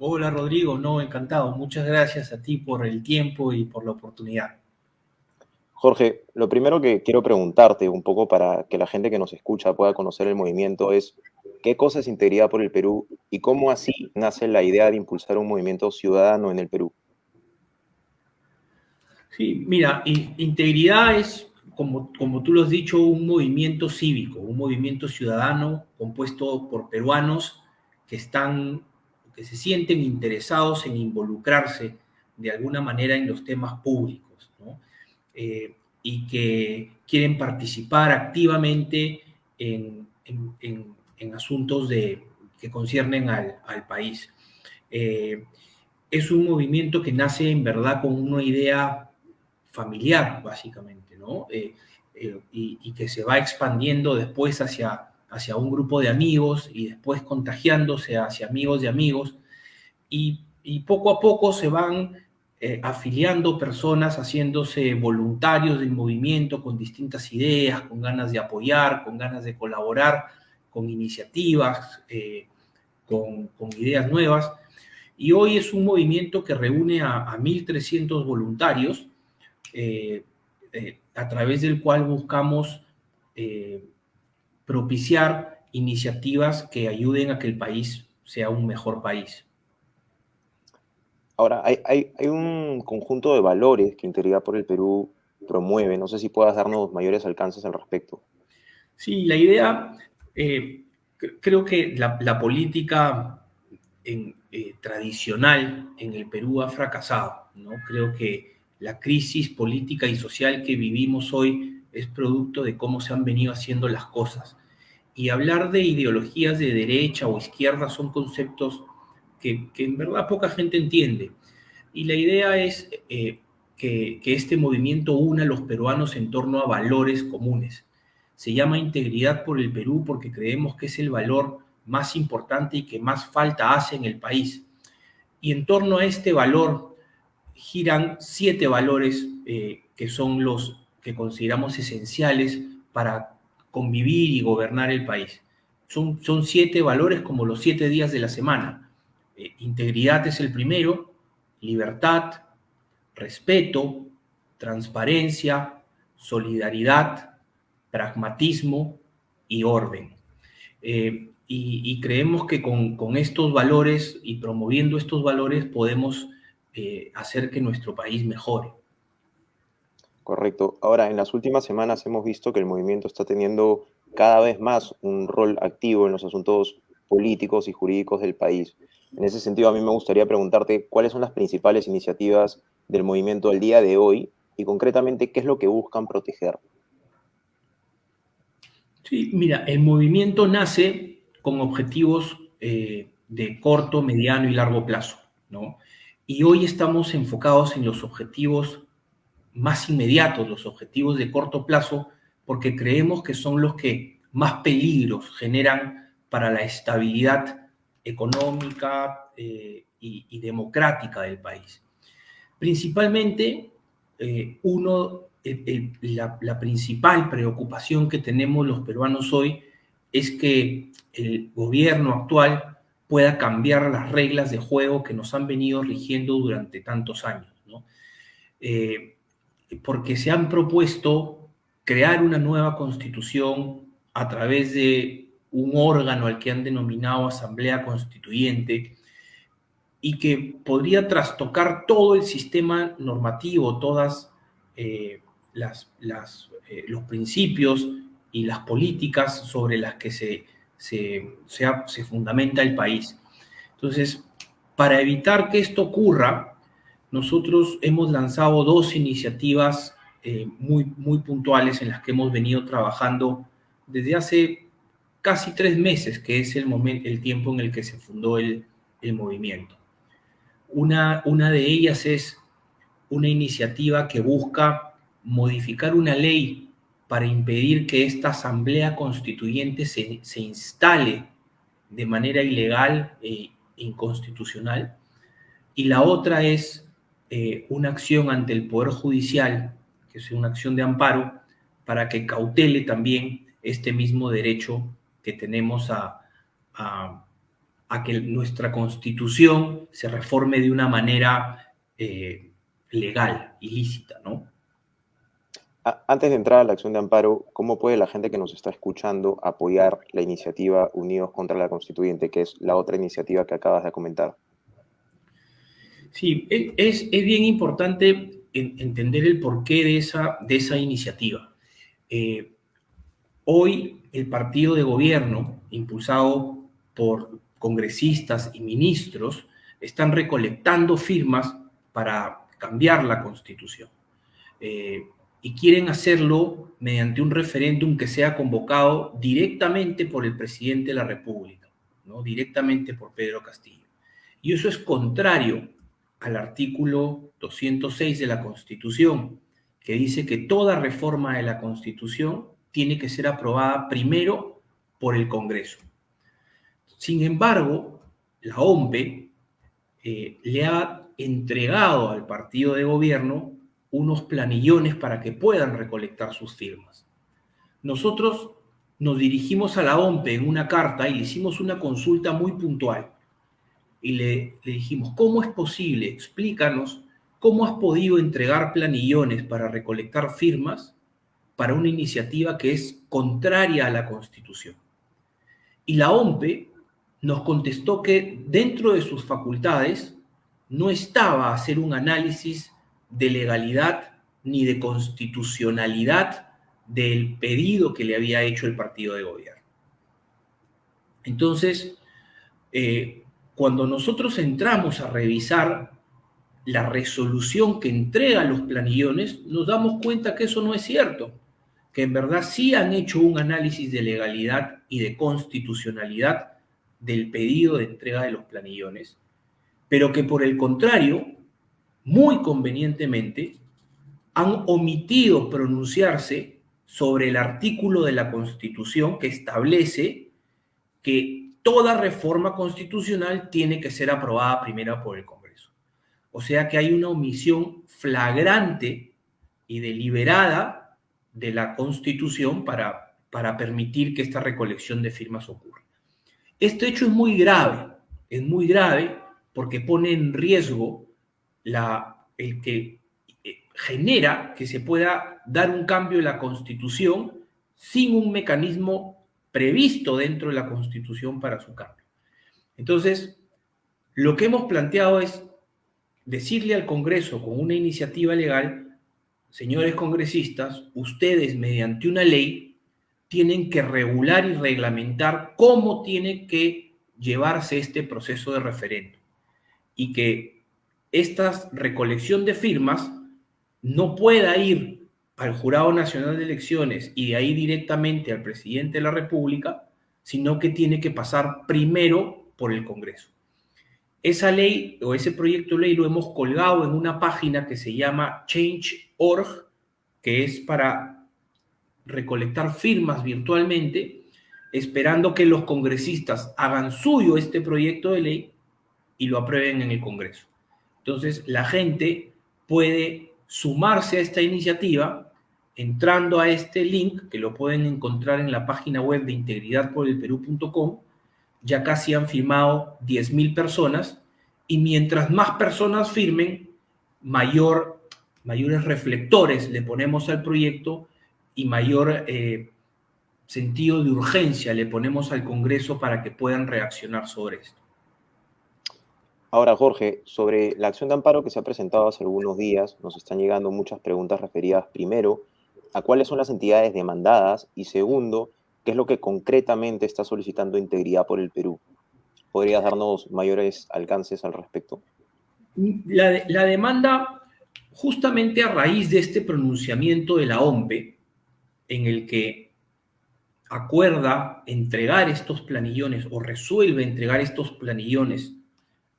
Hola Rodrigo, no, encantado. Muchas gracias a ti por el tiempo y por la oportunidad. Jorge, lo primero que quiero preguntarte un poco para que la gente que nos escucha pueda conocer el movimiento es qué cosa es Integridad por el Perú y cómo así nace la idea de impulsar un movimiento ciudadano en el Perú. Sí, mira, integridad es, como, como tú lo has dicho, un movimiento cívico, un movimiento ciudadano compuesto por peruanos que están, que se sienten interesados en involucrarse de alguna manera en los temas públicos, ¿no? Eh, y que quieren participar activamente en, en, asuntos de, que conciernen al, al país. Eh, es un movimiento que nace en verdad con una idea familiar, básicamente, ¿no? Eh, eh, y, que se va expandiendo después hacia, hacia un grupo de amigos y después contagiándose hacia amigos de amigos. Y, poco a poco se van eh, afiliando personas, haciéndose voluntarios del movimiento con distintas ideas, con ganas de apoyar, con ganas de colaborar, con iniciativas, con, con, ideas nuevas. Y hoy es un movimiento que reúne a, a 1.300 voluntarios eh, eh, a través del cual buscamos eh, propiciar iniciativas que ayuden a que el país sea un mejor país. Ahora, hay, un conjunto de valores que Integridad por el Perú promueve. No sé si puedas darnos mayores alcances al respecto. Sí, la idea, creo que la, política tradicional en el Perú ha fracasado. ¿no? Creo que la crisis política y social que vivimos hoy es producto de cómo se han venido haciendo las cosas. Y hablar de ideologías de derecha o izquierda son conceptos que, en verdad poca gente entiende. Y la idea es eh, que, que este movimiento una a los peruanos en torno a valores comunes. Se llama integridad por el Perú porque creemos que es el valor más importante y que más falta hace en el país. Y en torno a este valor giran siete valores eh, que son los consideramos esenciales para convivir y gobernar el país. Son, siete valores como los siete días de la semana. Eh, integridad es el primero, libertad, respeto, transparencia, solidaridad, pragmatismo y orden. Eh, y, creemos que con, con, estos valores y promoviendo estos valores podemos eh, hacer que nuestro país mejore. Correcto. Ahora, en las últimas semanas hemos visto que el movimiento está teniendo cada vez más un rol activo en los asuntos políticos y jurídicos del país. En ese sentido, a mí me gustaría preguntarte cuáles son las principales iniciativas del movimiento al día de hoy y concretamente qué es lo que buscan proteger. Sí, mira, el movimiento nace con objetivos eh, de corto, mediano y largo plazo, ¿no? Y hoy estamos enfocados en los objetivos más inmediatos, los objetivos de corto plazo, porque creemos que son los que más peligros generan para la estabilidad económica eh, y, democrática del país. Principalmente, eh, uno, la, principal preocupación que tenemos los peruanos hoy es que el gobierno actual pueda cambiar las reglas de juego que nos han venido rigiendo durante tantos años, ¿no? Eh, porque se han propuesto crear una nueva constitución a través de un órgano al que han denominado Asamblea Constituyente y que podría trastocar todo el sistema normativo, todas eh, las, eh, los principios y las políticas sobre las que se se, se, fundamenta el país. Entonces, para evitar que esto ocurra, nosotros hemos lanzado dos iniciativas eh, muy, muy puntuales en las que hemos venido trabajando desde hace casi tres meses, que es el, momento, el tiempo en el que se fundó el, el movimiento. Una, una de ellas es una iniciativa que busca modificar una ley para impedir que esta asamblea constituyente se, instale de manera ilegal e inconstitucional. Y la otra es eh, una acción ante el Poder Judicial, que es una acción de amparo, para que cautele también este mismo derecho que tenemos a, que nuestra constitución se reforme de una manera eh, legal, ilícita, ¿no? Antes de entrar a la acción de amparo, ¿cómo puede la gente que nos está escuchando apoyar la iniciativa Unidos contra la Constituyente, que es la otra iniciativa que acabas de comentar? Sí, es, bien importante entender el porqué de esa, de esa iniciativa. Eh, hoy el partido de gobierno, impulsado por congresistas y ministros, están recolectando firmas para cambiar la constitución. Eh, y quieren hacerlo mediante un referéndum que sea convocado directamente por el presidente de la República, ¿no? directamente por Pedro Castillo. Y eso es contrario al artículo 206 de la Constitución, que dice que toda reforma de la Constitución tiene que ser aprobada primero por el Congreso. Sin embargo, la OMPE eh, le ha entregado al partido de gobierno unos planillones para que puedan recolectar sus firmas. Nosotros nos dirigimos a la OMPE en una carta y le hicimos una consulta muy puntual. Y le, le dijimos, ¿cómo es posible? Explícanos cómo has podido entregar planillones para recolectar firmas para una iniciativa que es contraria a la Constitución. Y la OMPE nos contestó que dentro de sus facultades no estaba hacer un análisis de legalidad ni de constitucionalidad del pedido que le había hecho el partido de gobierno. Entonces, eh, cuando nosotros entramos a revisar la resolución que entrega los planillones, nos damos cuenta que eso no es cierto, que en verdad sí han hecho un análisis de legalidad y de constitucionalidad del pedido de entrega de los planillones, pero que por el contrario muy convenientemente, han omitido pronunciarse sobre el artículo de la Constitución que establece que toda reforma constitucional tiene que ser aprobada primero por el Congreso. O sea que hay una omisión flagrante y deliberada de la Constitución para, para permitir que esta recolección de firmas ocurra. Este hecho es muy grave, es muy grave porque pone en riesgo la, el que eh, genera que se pueda dar un cambio en la Constitución sin un mecanismo previsto dentro de la Constitución para su cambio. Entonces, lo que hemos planteado es decirle al Congreso con una iniciativa legal, señores congresistas, ustedes mediante una ley tienen que regular y reglamentar cómo tiene que llevarse este proceso de referendo y que esta recolección de firmas no pueda ir al Jurado Nacional de Elecciones y de ahí directamente al presidente de la República, sino que tiene que pasar primero por el Congreso. Esa ley o ese proyecto de ley lo hemos colgado en una página que se llama Change.org, que es para recolectar firmas virtualmente, esperando que los congresistas hagan suyo este proyecto de ley y lo aprueben en el Congreso. Entonces, la gente puede sumarse a esta iniciativa entrando a este link que lo pueden encontrar en la página web de integridadporelperú.com. Ya casi han firmado 10.000 personas y mientras más personas firmen, mayor, mayores reflectores le ponemos al proyecto y mayor eh, sentido de urgencia le ponemos al Congreso para que puedan reaccionar sobre esto. Ahora, Jorge, sobre la acción de amparo que se ha presentado hace algunos días, nos están llegando muchas preguntas referidas, primero, a cuáles son las entidades demandadas y segundo, qué es lo que concretamente está solicitando Integridad por el Perú. ¿Podrías darnos mayores alcances al respecto? La, demanda, justamente a raíz de este pronunciamiento de la OMPE, en el que acuerda entregar estos planillones o resuelve entregar estos planillones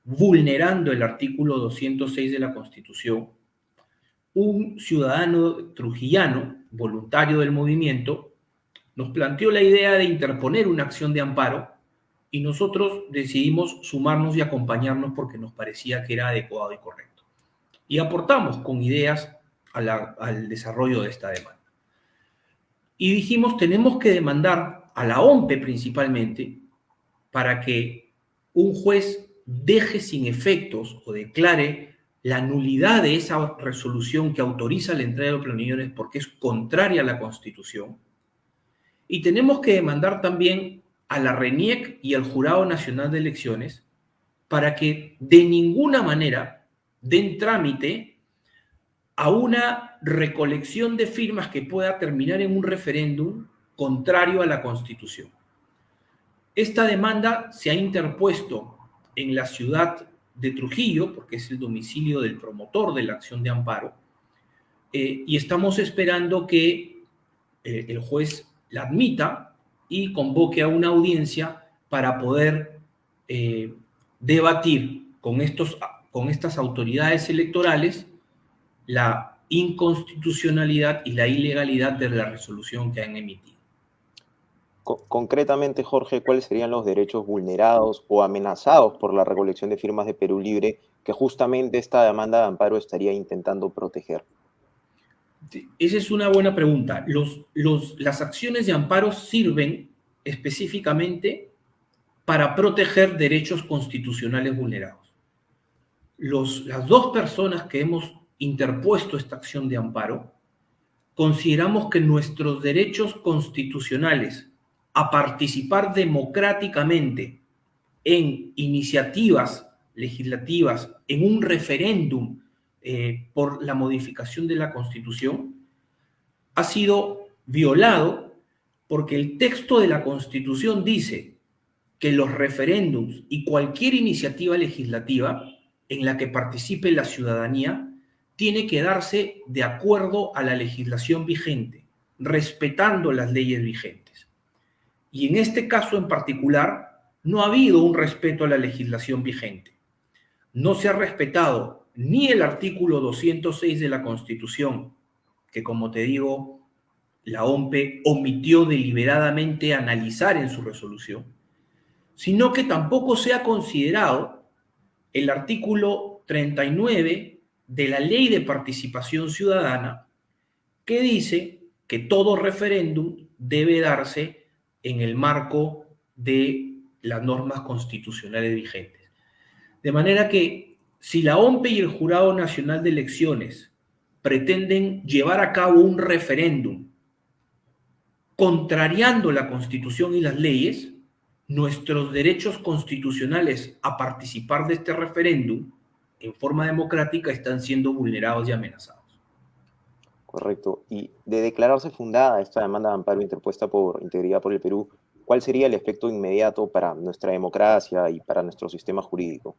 vulnerando el artículo 206 de la Constitución, un ciudadano trujillano, voluntario del movimiento, nos planteó la idea de interponer una acción de amparo y nosotros decidimos sumarnos y acompañarnos porque nos parecía que era adecuado y correcto. Y aportamos con ideas al desarrollo de esta demanda. Y dijimos, tenemos que demandar a la OMPE principalmente para que un juez deje sin efectos o declare la nulidad de esa resolución que autoriza la entrega de opiniones porque es contraria a la Constitución. Y tenemos que demandar también a la RENIEC y al Jurado Nacional de Elecciones para que de ninguna manera den trámite a una recolección de firmas que pueda terminar en un referéndum contrario a la Constitución. Esta demanda se ha interpuesto en la ciudad de Trujillo, porque es el domicilio del promotor de la acción de amparo, eh, y estamos esperando que eh, el juez la admita y convoque a una audiencia para poder eh, debatir con, estos, con estas autoridades electorales la inconstitucionalidad y la ilegalidad de la resolución que han emitido. Concretamente, Jorge, ¿cuáles serían los derechos vulnerados o amenazados por la recolección de firmas de Perú Libre que justamente esta demanda de amparo estaría intentando proteger? Esa es una buena pregunta. Las acciones de amparo sirven específicamente para proteger derechos constitucionales vulnerados. Las dos personas que hemos interpuesto esta acción de amparo, consideramos que nuestros derechos constitucionales a participar democráticamente en iniciativas legislativas, en un referéndum eh, por la modificación de la Constitución, ha sido violado porque el texto de la Constitución dice que los referéndums y cualquier iniciativa legislativa en la que participe la ciudadanía tiene que darse de acuerdo a la legislación vigente, respetando las leyes vigentes. Y en este caso en particular, no ha habido un respeto a la legislación vigente. No se ha respetado ni el artículo 206 de la Constitución, que como te digo, la OMPE omitió deliberadamente analizar en su resolución, sino que tampoco se ha considerado el artículo 39 de la Ley de Participación Ciudadana, que dice que todo referéndum debe darse en el marco de las normas constitucionales vigentes. De manera que si la OMPE y el Jurado Nacional de Elecciones pretenden llevar a cabo un referéndum contrariando la Constitución y las leyes, nuestros derechos constitucionales a participar de este referéndum en forma democrática están siendo vulnerados y amenazados. Correcto. Y de declararse fundada esta demanda de amparo interpuesta por Integridad por el Perú, ¿cuál sería el efecto inmediato para nuestra democracia y para nuestro sistema jurídico?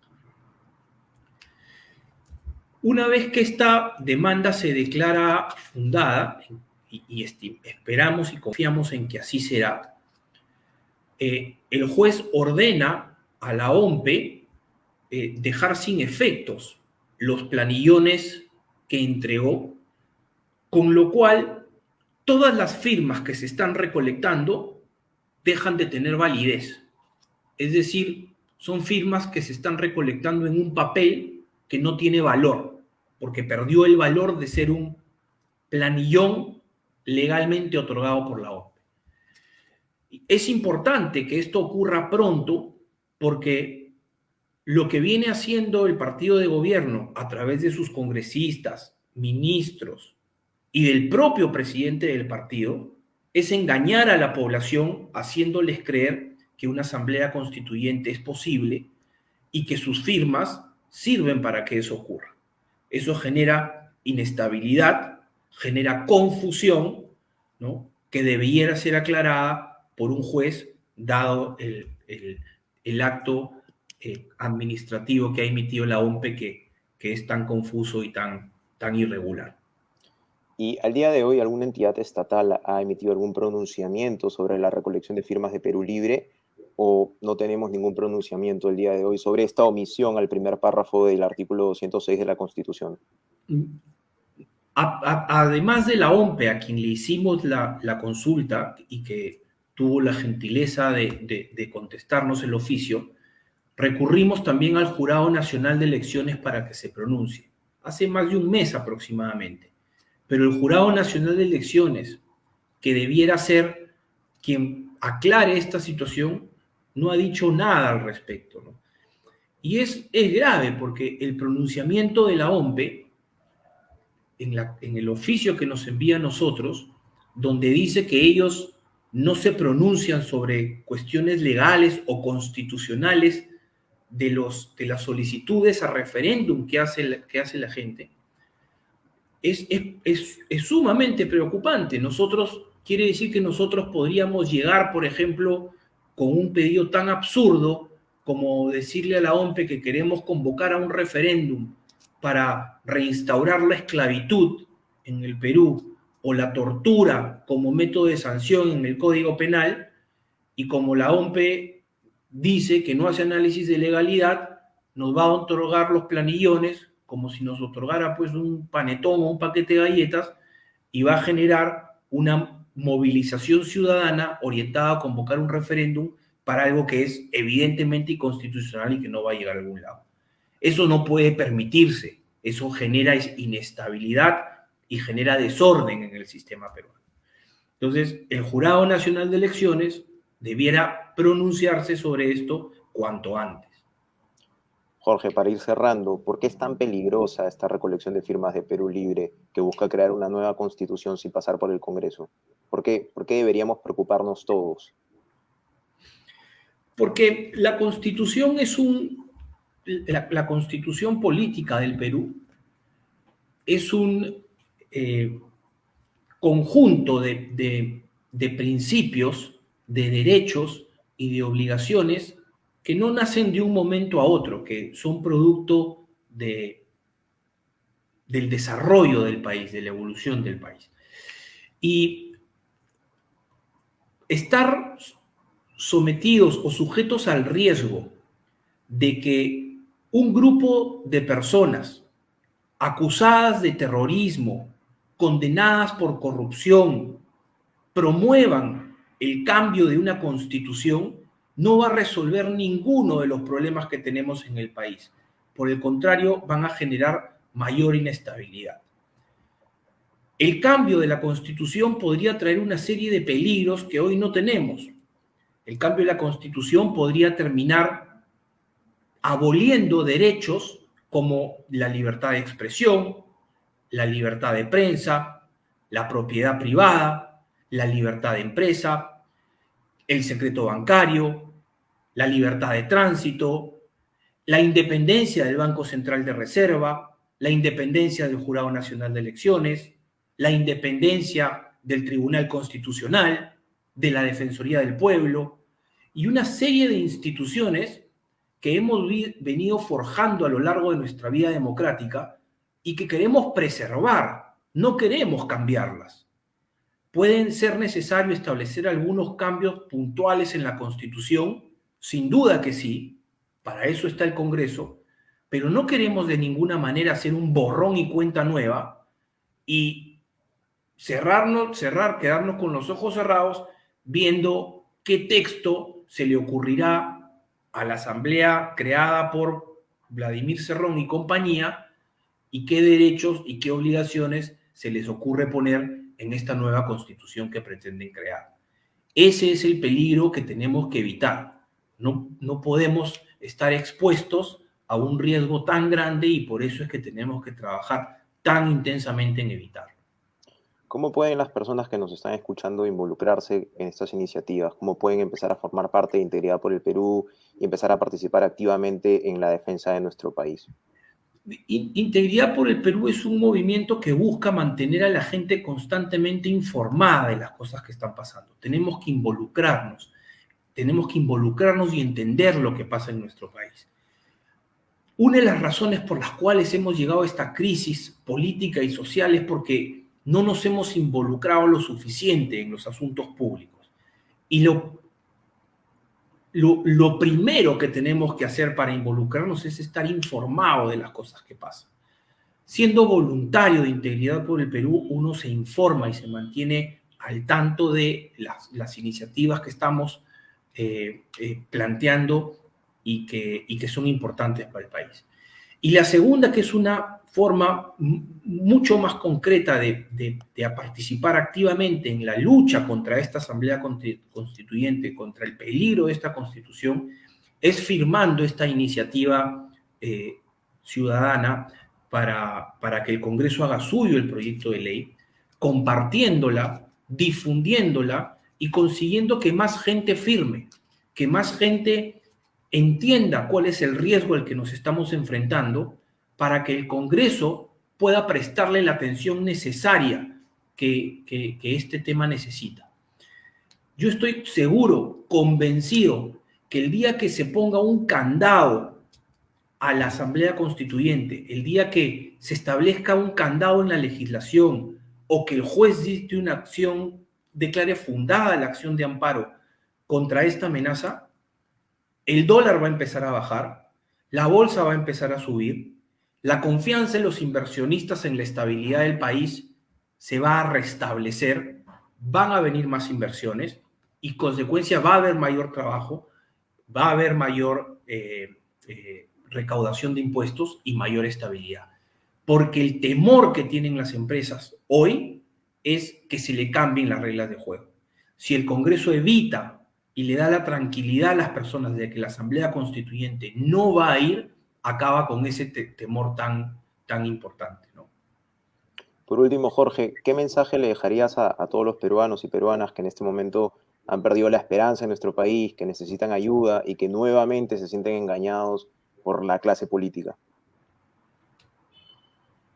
Una vez que esta demanda se declara fundada, y, esperamos y confiamos en que así será, eh, el juez ordena a la OMPE eh, dejar sin efectos los planillones que entregó con lo cual todas las firmas que se están recolectando dejan de tener validez. Es decir, son firmas que se están recolectando en un papel que no tiene valor, porque perdió el valor de ser un planillón legalmente otorgado por la OPE. Es importante que esto ocurra pronto porque lo que viene haciendo el partido de gobierno a través de sus congresistas, ministros, y del propio presidente del partido es engañar a la población haciéndoles creer que una asamblea constituyente es posible y que sus firmas sirven para que eso ocurra. Eso genera inestabilidad, genera confusión, que debiera ser aclarada por un juez dado el, acto eh, administrativo que ha emitido la OMPE que, que es tan confuso y tan, tan irregular. ¿Y al día de hoy alguna entidad estatal ha emitido algún pronunciamiento sobre la recolección de firmas de Perú Libre o no tenemos ningún pronunciamiento el día de hoy sobre esta omisión al primer párrafo del artículo 206 de la Constitución? además de la OMPE, a quien le hicimos la, consulta y que tuvo la gentileza de, de contestarnos el oficio, recurrimos también al Jurado Nacional de Elecciones para que se pronuncie, hace más de un mes aproximadamente pero el Jurado Nacional de Elecciones, que debiera ser quien aclare esta situación, no ha dicho nada al respecto. Y es, es grave porque el pronunciamiento de la OMPE, en, el oficio que nos envía a nosotros, donde dice que ellos no se pronuncian sobre cuestiones legales o constitucionales de, los, de las solicitudes a referéndum que hace, que hace la gente, es, es, es, sumamente preocupante. Nosotros, quiere decir que nosotros podríamos llegar, por ejemplo, con un pedido tan absurdo como decirle a la OMPE que queremos convocar a un referéndum para reinstaurar la esclavitud en el Perú o la tortura como método de sanción en el Código Penal, y como la OMPE dice que no hace análisis de legalidad, nos va a otorgar los planillones como si nos otorgara pues un panetón o un paquete de galletas y va a generar una movilización ciudadana orientada a convocar un referéndum para algo que es evidentemente inconstitucional y que no va a llegar a algún lado. Eso no puede permitirse, eso genera inestabilidad y genera desorden en el sistema peruano. Entonces, el Jurado Nacional de Elecciones debiera pronunciarse sobre esto cuanto antes. Jorge, para ir cerrando, ¿por qué es tan peligrosa esta recolección de firmas de Perú Libre que busca crear una nueva constitución sin pasar por el Congreso? ¿Por qué, ¿Por qué deberíamos preocuparnos todos? Porque la constitución es un... La, constitución política del Perú es un eh, conjunto de, de principios, de derechos y de obligaciones que no nacen de un momento a otro, que son producto de, del desarrollo del país, de la evolución del país. Y estar sometidos o sujetos al riesgo de que un grupo de personas acusadas de terrorismo, condenadas por corrupción, promuevan el cambio de una constitución, no va a resolver ninguno de los problemas que tenemos en el país. Por el contrario, van a generar mayor inestabilidad. El cambio de la constitución podría traer una serie de peligros que hoy no tenemos. El cambio de la constitución podría terminar aboliendo derechos como la libertad de expresión, la libertad de prensa, la propiedad privada, la libertad de empresa, el secreto bancario, la libertad de tránsito, la independencia del Banco Central de Reserva, la independencia del Jurado Nacional de Elecciones, la independencia del Tribunal Constitucional, de la Defensoría del Pueblo y una serie de instituciones que hemos venido forjando a lo largo de nuestra vida democrática y que queremos preservar, no queremos cambiarlas. Pueden ser necesario establecer algunos cambios puntuales en la Constitución, sin duda que sí, para eso está el Congreso, pero no queremos de ninguna manera hacer un borrón y cuenta nueva y cerrarnos, cerrar, quedarnos con los ojos cerrados viendo qué texto se le ocurrirá a la asamblea creada por Vladimir Cerrón y compañía y qué derechos y qué obligaciones se les ocurre poner en esta nueva constitución que pretenden crear. Ese es el peligro que tenemos que evitar. No, no podemos estar expuestos a un riesgo tan grande y por eso es que tenemos que trabajar tan intensamente en evitarlo. ¿Cómo pueden las personas que nos están escuchando involucrarse en estas iniciativas? ¿Cómo pueden empezar a formar parte de Integridad por el Perú y empezar a participar activamente en la defensa de nuestro país? Integridad por el Perú es un movimiento que busca mantener a la gente constantemente informada de las cosas que están pasando. Tenemos que involucrarnos tenemos que involucrarnos y entender lo que pasa en nuestro país. Una de las razones por las cuales hemos llegado a esta crisis política y social es porque no nos hemos involucrado lo suficiente en los asuntos públicos. Y lo, lo, primero que tenemos que hacer para involucrarnos es estar informado de las cosas que pasan. Siendo voluntario de Integridad por el Perú, uno se informa y se mantiene al tanto de las, las iniciativas que estamos eh, eh, planteando y que, y que son importantes para el país. Y la segunda, que es una forma mucho más concreta de, de, participar activamente en la lucha contra esta Asamblea Constituyente, contra el peligro de esta Constitución, es firmando esta iniciativa eh, ciudadana para, para que el Congreso haga suyo el proyecto de ley, compartiéndola, difundiéndola y consiguiendo que más gente firme, que más gente entienda cuál es el riesgo al que nos estamos enfrentando para que el Congreso pueda prestarle la atención necesaria que, este tema necesita. Yo estoy seguro, convencido, que el día que se ponga un candado a la Asamblea Constituyente, el día que se establezca un candado en la legislación o que el juez dicte una acción, declare fundada la acción de amparo contra esta amenaza, el dólar va a empezar a bajar, la bolsa va a empezar a subir, la confianza en los inversionistas en la estabilidad del país se va a restablecer, van a venir más inversiones y consecuencia va a haber mayor trabajo, va a haber mayor eh, eh, recaudación de impuestos y mayor estabilidad. Porque el temor que tienen las empresas hoy es que se le cambien las reglas de juego. Si el Congreso evita y le da la tranquilidad a las personas de que la Asamblea Constituyente no va a ir, acaba con ese temor tan, tan importante. ¿no? Por último, Jorge, ¿qué mensaje le dejarías a, todos los peruanos y peruanas que en este momento han perdido la esperanza en nuestro país, que necesitan ayuda y que nuevamente se sienten engañados por la clase política?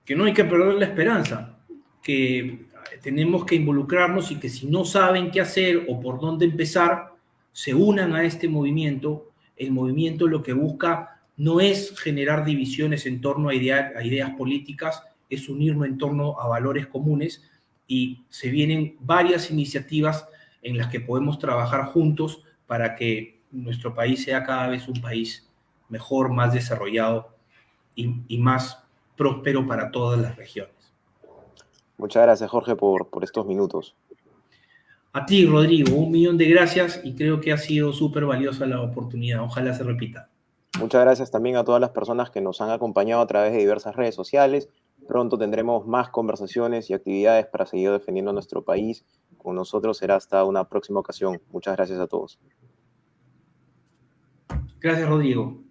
Que no hay que perder la esperanza, que tenemos que involucrarnos y que si no saben qué hacer o por dónde empezar, se unan a este movimiento. El movimiento lo que busca no es generar divisiones en torno a, ideas políticas, es unirnos en torno a valores comunes y se vienen varias iniciativas en las que podemos trabajar juntos para que nuestro país sea cada vez un país mejor, más desarrollado y, más próspero para todas las regiones. Muchas gracias, Jorge, por, por estos minutos. A ti, Rodrigo, un millón de gracias y creo que ha sido súper valiosa la oportunidad. Ojalá se repita. Muchas gracias también a todas las personas que nos han acompañado a través de diversas redes sociales. Pronto tendremos más conversaciones y actividades para seguir defendiendo nuestro país. Con nosotros será hasta una próxima ocasión. Muchas gracias a todos. Gracias, Rodrigo.